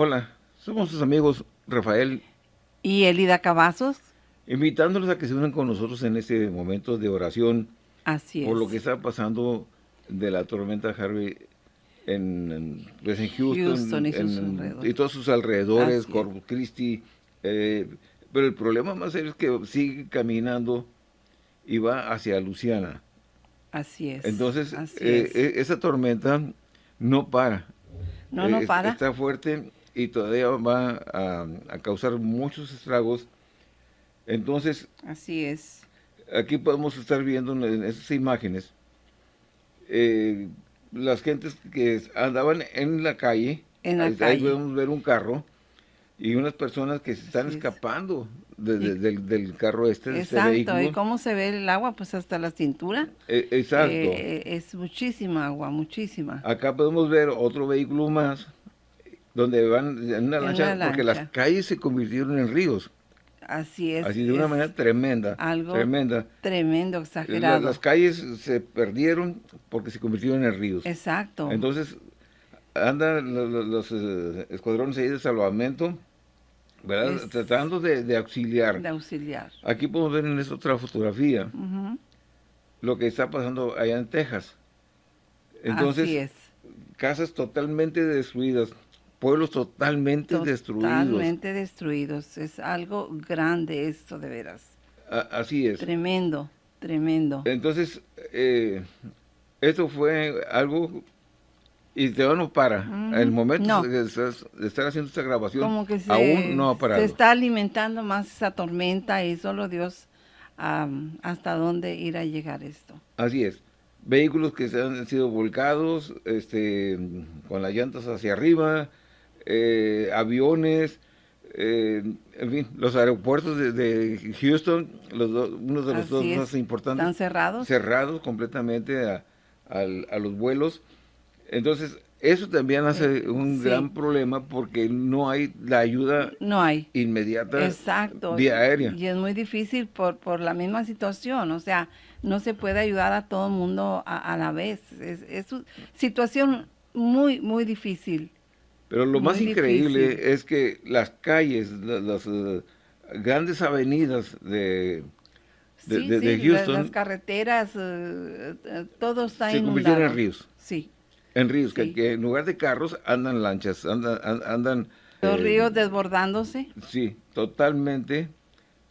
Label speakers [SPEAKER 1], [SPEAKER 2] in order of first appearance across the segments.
[SPEAKER 1] Hola, somos sus amigos Rafael
[SPEAKER 2] y Elida Cavazos,
[SPEAKER 1] invitándolos a que se unan con nosotros en este momento de oración
[SPEAKER 2] Así
[SPEAKER 1] por
[SPEAKER 2] es.
[SPEAKER 1] lo que está pasando de la tormenta Harvey en, en, pues, en Houston,
[SPEAKER 2] Houston y sus
[SPEAKER 1] en- y todos sus alrededores. Corpus Christi, eh, pero el problema más serio es que sigue caminando y va hacia Luciana.
[SPEAKER 2] Así es.
[SPEAKER 1] Entonces,
[SPEAKER 2] Así
[SPEAKER 1] eh,
[SPEAKER 2] es.
[SPEAKER 1] e- esa tormenta no para.
[SPEAKER 2] no, no
[SPEAKER 1] Eh,
[SPEAKER 2] para.
[SPEAKER 1] Está fuerte y todavía va a, a causar muchos estragos. Entonces,
[SPEAKER 2] Así es.
[SPEAKER 1] aquí podemos estar viendo en, esas imágenes eh, las gentes que andaban en la calle.
[SPEAKER 2] En la
[SPEAKER 1] ahí, ahí
[SPEAKER 2] calle.
[SPEAKER 1] podemos ver un carro y unas personas que se están
[SPEAKER 2] Así es.
[SPEAKER 1] escapando de- del, del carro este, de este
[SPEAKER 2] Exacto. ¿Y cómo se ve el agua? Pues hasta la cintura.
[SPEAKER 1] Eh, exacto.
[SPEAKER 2] Eh, es muchísima agua, muchísima.
[SPEAKER 1] Acá podemos ver otro vehículo más donde van en una
[SPEAKER 2] En
[SPEAKER 1] lancha,
[SPEAKER 2] una
[SPEAKER 1] porque las calles se convirtieron en ríos,
[SPEAKER 2] Así es.
[SPEAKER 1] así de una manera tremenda,
[SPEAKER 2] algo
[SPEAKER 1] tremenda.
[SPEAKER 2] tremendo, exagerado.
[SPEAKER 1] las calles se perdieron porque se convirtieron en ríos.
[SPEAKER 2] Exacto.
[SPEAKER 1] Entonces, andan lo- lo- los, eh, escuadrones ahí de salvamento, ¿verdad?
[SPEAKER 2] Es-
[SPEAKER 1] Tratando de, de auxiliar.
[SPEAKER 2] de auxiliar.
[SPEAKER 1] Aquí podemos ver en esta otra fotografía lo que está pasando allá en Texas. Entonces,
[SPEAKER 2] Así es.
[SPEAKER 1] casas totalmente destruidas, pueblos totalmente destruidos.
[SPEAKER 2] Totalmente destruidos. Es algo grande esto, de veras.
[SPEAKER 1] A- así es.
[SPEAKER 2] Tremendo, tremendo.
[SPEAKER 1] Entonces, eh, esto fue algo y te no para. El momento
[SPEAKER 2] No.
[SPEAKER 1] de, de estar haciendo esta grabación
[SPEAKER 2] Como que se,
[SPEAKER 1] aún no ha parado.
[SPEAKER 2] se está alimentando más esa tormenta y solo Dios hasta dónde irá a llegar esto.
[SPEAKER 1] Así es. Vehículos que se han sido volcados, este, con las llantas hacia arriba, eh, aviones, eh, en fin, los aeropuertos de, de Houston, los dos- uno de los
[SPEAKER 2] Así
[SPEAKER 1] dos
[SPEAKER 2] es.
[SPEAKER 1] más importantes,
[SPEAKER 2] ¿Están cerrados?
[SPEAKER 1] cerrados completamente a, los vuelos. Entonces, eso también hace un
[SPEAKER 2] Eh, sí.
[SPEAKER 1] gran problema porque no hay la ayuda
[SPEAKER 2] No hay.
[SPEAKER 1] inmediata
[SPEAKER 2] Exacto.
[SPEAKER 1] vía aérea.
[SPEAKER 2] Y es muy difícil por, por la misma situación. O sea, no se puede ayudar a todo el mundo a, a la vez. Es, es una situación muy, muy difícil.
[SPEAKER 1] Pero lo más increíble
[SPEAKER 2] difícil.
[SPEAKER 1] es que las calles, la- las eh, grandes avenidas de, de,
[SPEAKER 2] Sí,
[SPEAKER 1] de- de
[SPEAKER 2] sí, la-
[SPEAKER 1] Houston
[SPEAKER 2] las carreteras, eh, todo está
[SPEAKER 1] se convirtieron en ríos.
[SPEAKER 2] Sí.
[SPEAKER 1] En ríos, que,
[SPEAKER 2] Sí.
[SPEAKER 1] que en lugar de carros andan lanchas, andan... an- andan
[SPEAKER 2] Los
[SPEAKER 1] eh,
[SPEAKER 2] ríos desbordándose.
[SPEAKER 1] Sí, totalmente.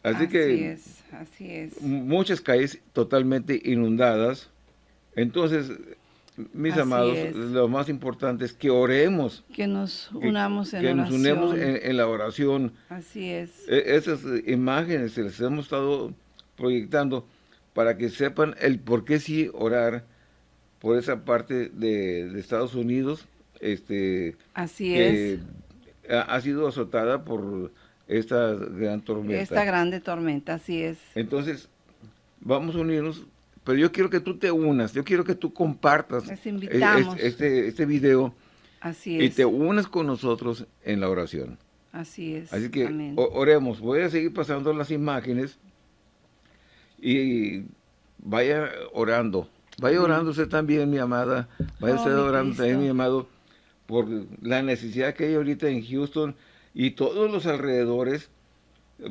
[SPEAKER 1] Así, que
[SPEAKER 2] es, así es.
[SPEAKER 1] muchas calles totalmente inundadas. Entonces, mis
[SPEAKER 2] Así
[SPEAKER 1] amados,
[SPEAKER 2] es.
[SPEAKER 1] lo más importante es que oremos,
[SPEAKER 2] Que nos
[SPEAKER 1] que,
[SPEAKER 2] unamos en
[SPEAKER 1] que nos
[SPEAKER 2] oración.
[SPEAKER 1] unemos en, en la oración.
[SPEAKER 2] Así es.
[SPEAKER 1] E- Esas imágenes se les hemos estado proyectando para que sepan el por qué sí orar por esa parte de, de Estados Unidos este,
[SPEAKER 2] Así
[SPEAKER 1] que
[SPEAKER 2] es.
[SPEAKER 1] ha, ha sido azotada por esta gran tormenta.
[SPEAKER 2] Esta grande tormenta, así es.
[SPEAKER 1] Entonces, vamos a unirnos, pero yo quiero que tú te unas, yo quiero que tú compartas es- este, este video
[SPEAKER 2] Así
[SPEAKER 1] y
[SPEAKER 2] es.
[SPEAKER 1] te unas con nosotros en la oración.
[SPEAKER 2] Así es.
[SPEAKER 1] Así que
[SPEAKER 2] Amén.
[SPEAKER 1] oremos. Voy a seguir pasando las imágenes y vaya orando. Vaya orando usted también, mi amada. Vaya
[SPEAKER 2] Oh,
[SPEAKER 1] usted orando también, mi amado, por la necesidad que hay ahorita en Houston y todos los alrededores,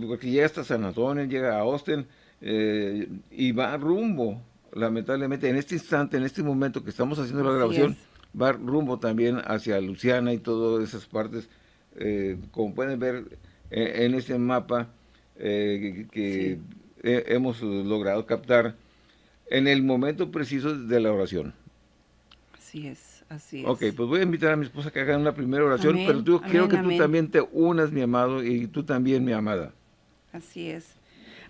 [SPEAKER 1] porque llega hasta San Antonio, llega a Austin eh, y va rumbo, lamentablemente, en este instante, en este momento que estamos haciendo la
[SPEAKER 2] Así
[SPEAKER 1] grabación,
[SPEAKER 2] es.
[SPEAKER 1] va rumbo también hacia Luciana y todas esas partes, eh, como pueden ver eh, en este mapa eh, que, he- hemos logrado captar en el momento preciso de la oración.
[SPEAKER 2] Así es. Así es.
[SPEAKER 1] Ok, pues voy a invitar a mi esposa que haga una primera oración,
[SPEAKER 2] Amén,
[SPEAKER 1] pero tú, quiero
[SPEAKER 2] amén,
[SPEAKER 1] que tú
[SPEAKER 2] amén.
[SPEAKER 1] también te unas, mi amado, y tú también, mi amada.
[SPEAKER 2] Así es.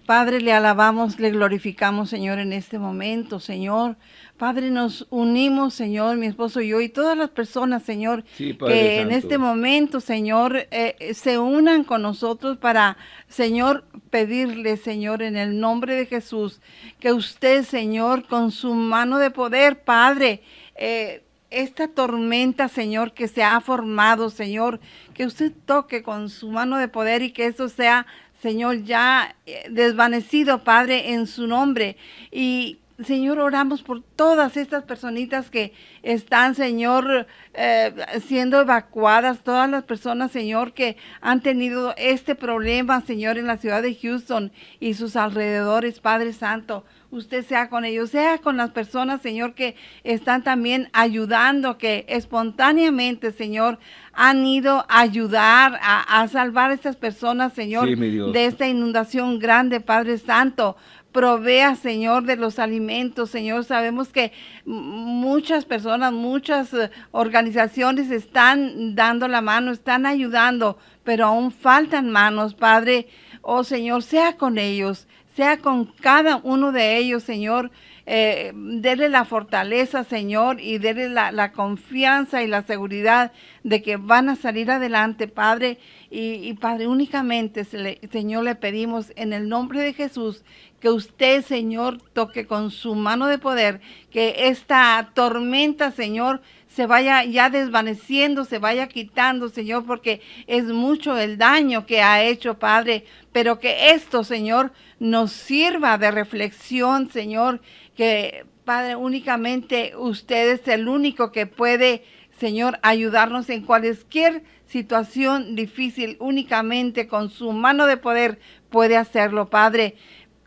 [SPEAKER 2] Padre, le alabamos, le glorificamos, Señor, en este momento, Señor. Padre, nos unimos, Señor, mi esposo y yo, y todas las personas, Señor,
[SPEAKER 1] Sí,
[SPEAKER 2] que en este momento, Señor, eh, se unan con nosotros para, Señor, pedirle, Señor, en el nombre de Jesús, que usted, Señor, con su mano de poder, Padre, eh, esta tormenta, Señor, que se ha formado, Señor, que usted toque con su mano de poder y que eso sea, Señor, ya eh, desvanecido, Padre, en su nombre. Y Señor, oramos por todas estas personitas que están, Señor, eh, siendo evacuadas, todas las personas, Señor, que han tenido este problema, Señor, en la ciudad de Houston y sus alrededores, Padre Santo. Usted sea con ellos, sea con las personas, Señor, que están también ayudando, que espontáneamente, Señor, han ido a ayudar a, salvar a estas personas, Señor, de esta inundación grande, Padre Santo provea, Señor, de los alimentos, Señor. Sabemos que muchas personas, muchas eh, organizaciones están dando la mano, están ayudando, pero aún faltan manos, Padre. Oh Señor, sea con ellos, sea con cada uno de ellos, Señor. Eh, dele la fortaleza, Señor, y dele la, confianza y la seguridad de que van a salir adelante, Padre. Y, Padre, únicamente, Señor, le pedimos en el nombre de Jesús que usted, Señor, toque con su mano de poder, que esta tormenta, Señor, se vaya ya desvaneciendo, se vaya quitando, Señor, porque es mucho el daño que ha hecho, Padre, pero que esto, Señor, nos sirva de reflexión, Señor, que, Padre, únicamente usted es el único que puede, Señor, ayudarnos en cualquier situación difícil, únicamente con su mano de poder puede hacerlo, Padre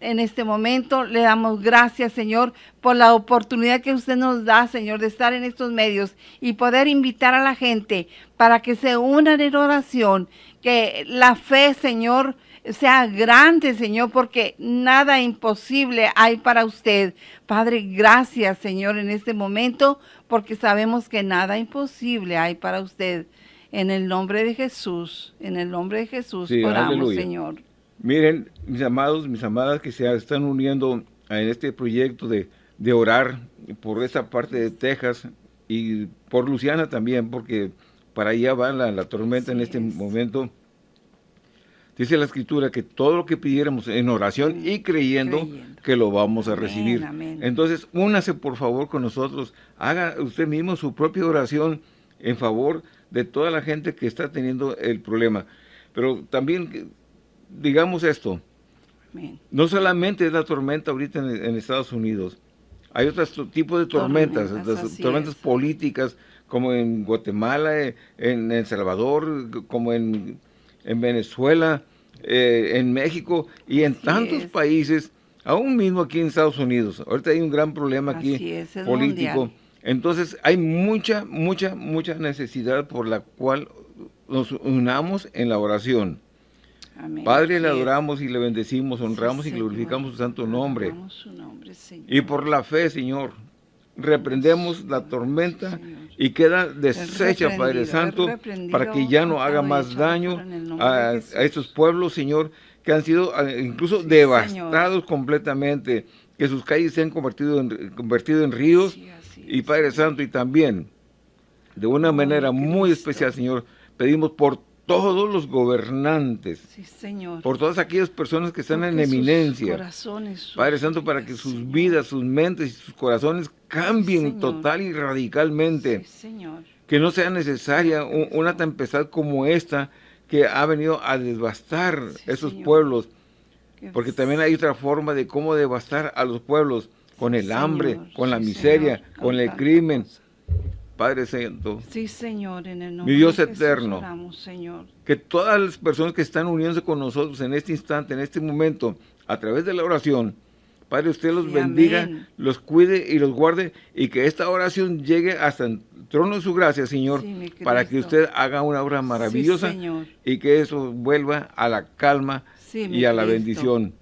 [SPEAKER 2] en este momento. Le damos gracias, Señor, por la oportunidad que usted nos da, Señor, de estar en estos medios y poder invitar a la gente para que se unan en oración, que la fe, Señor, sea grande, Señor, porque nada imposible hay para usted. Padre, gracias, Señor, en este momento, porque sabemos que nada imposible hay para usted. En el nombre de Jesús, en el nombre de Jesús, oramos, Señor.
[SPEAKER 1] Miren, mis amados, mis amadas que se están uniendo en este proyecto de, orar por esa parte de Texas y por Luciana también, porque para allá va la, tormenta en este momento. Dice la escritura que todo lo que pidiéramos en oración y creyendo, que lo vamos a recibir. Entonces, únase por favor con nosotros, haga usted mismo su propia oración en favor de toda la gente que está teniendo el problema. Pero también digamos esto, no solamente es la tormenta ahorita en, Estados Unidos, hay otros tipos de tormentas, tormentas, políticas, como en Guatemala, eh, en El Salvador, como en, Venezuela, eh, en México y en tantos países, aún mismo aquí en Estados Unidos. Ahorita hay un gran problema aquí político. Entonces hay mucha, mucha, mucha necesidad por la cual nos unamos en la oración. Padre, le adoramos y le bendecimos, honramos y glorificamos su santo nombre. y por la fe, Señor, reprendemos la tormenta y queda deshecha, Padre Santo, para que ya no haga más daño a, estos pueblos, Señor, que han sido ah, incluso devastados completamente, que sus calles se han convertido en, convertido en ríos, y Padre Santo, y también, de una manera muy especial, Señor, pedimos por todos los gobernantes, por todas aquellas personas que están en eminencia, Padre Santo, para que sus vidas, sus mentes y sus corazones cambien total y radicalmente, que no sea necesaria una tempestad como esta que ha venido a devastar esos pueblos, porque también hay otra forma de cómo devastar a los pueblos, con el hambre, con la miseria, con el crimen, Padre Santo.
[SPEAKER 2] Sí, Señor, en el nombre
[SPEAKER 1] mi Dios eterno, Señor. que todas las personas que están uniéndose con nosotros en este instante, en este momento, a través de la oración, Padre, usted los bendiga, los cuide y los guarde y que esta oración llegue hasta el trono de su gracia, Señor, para que usted haga una obra maravillosa y que eso vuelva a la calma y a la bendición.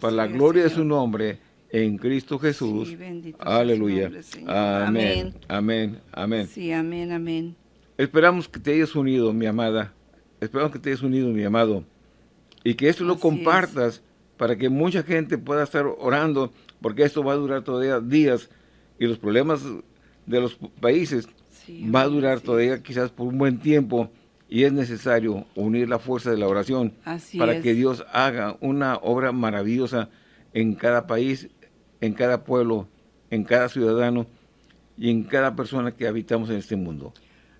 [SPEAKER 1] para la gloria de su nombre, en Cristo Jesús. Aleluya. amén. Amén. Amén.
[SPEAKER 2] Sí, amén, amén.
[SPEAKER 1] Esperamos que te hayas unido, mi amada. Esperamos que te hayas unido, mi amado. Y que esto lo compartas para que mucha gente pueda estar orando, porque esto va a durar todavía días y los problemas de los países va a durar todavía quizás por un buen tiempo y es necesario unir la fuerza de la oración para que Dios haga una obra maravillosa en cada país en cada pueblo, en cada ciudadano y en cada persona que habitamos en este mundo.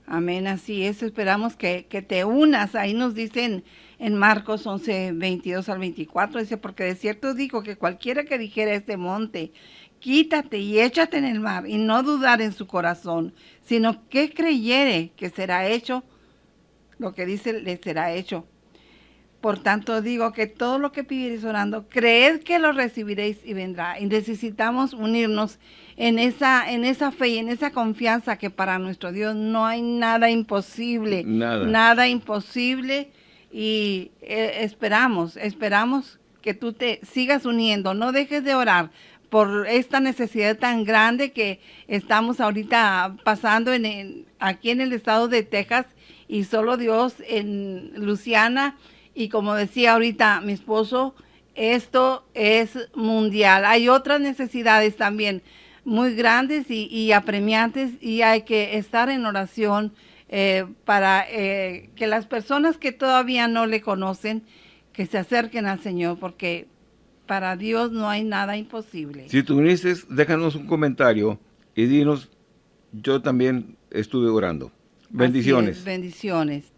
[SPEAKER 2] Amén, así es. Esperamos que, te unas. Ahí nos dicen en Marcos 11, 22 al 24, dice, porque de cierto digo que cualquiera que dijera este monte, quítate y échate en el mar y no dudar en su corazón, sino que creyere que será hecho, lo que dice le será hecho. Por tanto digo que todo lo que pidierais orando, creed que lo recibiréis y vendrá. Y necesitamos unirnos en esa, en esa fe y en esa confianza que para nuestro Dios no hay nada imposible.
[SPEAKER 1] Nada.
[SPEAKER 2] Nada imposible. Y eh, esperamos, esperamos que tú te sigas uniendo. No dejes de orar por esta necesidad tan grande que estamos ahorita pasando en, en- aquí en el estado de Texas y solo Dios en Luciana y como decía ahorita mi esposo, esto es mundial. Hay otras necesidades también muy grandes y, y apremiantes y hay que estar en oración eh, para eh, que las personas que todavía no le conocen, que se acerquen al Señor, porque para Dios no hay nada imposible.
[SPEAKER 1] Si tú uniste, déjanos un comentario y dinos, yo también estuve orando.
[SPEAKER 2] Es,
[SPEAKER 1] Bendiciones.
[SPEAKER 2] bendiciones.